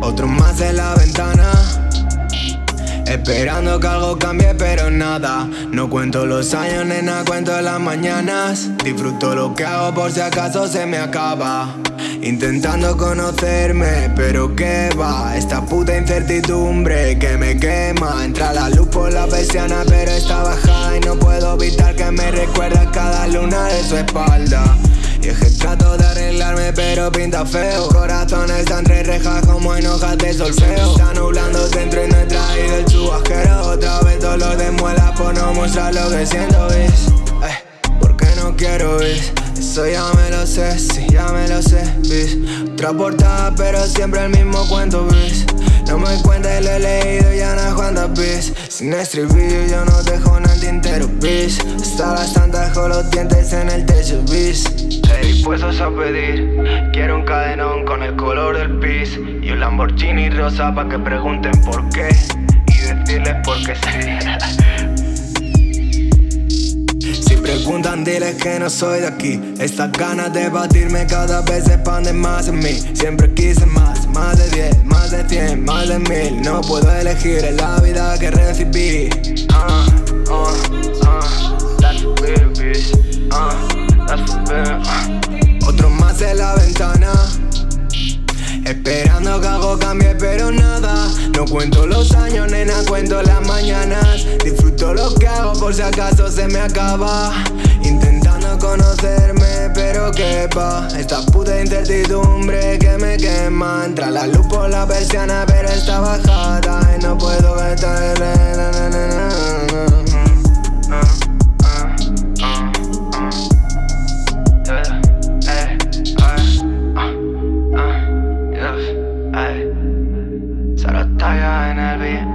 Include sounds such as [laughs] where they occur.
Otro más en la ventana. Esperando que algo cambie pero nada. No cuento los años, nena, cuento las mañanas. Disfruto lo que hago por si acaso se me acaba. Intentando conocerme, pero qué va. Esta puta incertidumbre que me quema. Entra la luz por la persiana pero está bajada Y no puedo evitar que me recuerda cada luna de su espalda y es que trato de arreglarme pero pinta feo Corazones están tres rejas como en hojas de solfeo Está nublando dentro y no he traído el chubasquero Otra vez dolor de muela por no mostrar lo que siento, ¿ves? Eh, porque no quiero, ¿ves? Eso ya me lo sé, sí, ya me lo sé, ¿ves? Otra portada pero siempre el mismo cuento, ¿ves? No me cuenta y lo he leído ya no cuantas, ¿ves? Sin estribillo yo no dejo nada tintero, ¿ves? Hasta las tantas con los dientes en el techo, ¿ves? dispuestos a pedir Quiero un cadenón con el color del pis Y un Lamborghini rosa pa' que pregunten por qué Y decirles por qué Si [laughs] diles que no soy de aquí. Estas ganas de batirme cada vez expanden más en mí. Siempre quise más, más de 10, más de 100, más de mil. No puedo elegir en la vida que recibí. Uh, uh. Otro más en la ventana. Esperando que algo cambie pero nada. No cuento los años, nena, cuento las mañanas. Disfruto lo que hago por si acaso se me acaba pero qué va Esta puta incertidumbre que me quema. Entra la luz por la persiana, pero está bajada Y no puedo gastar en el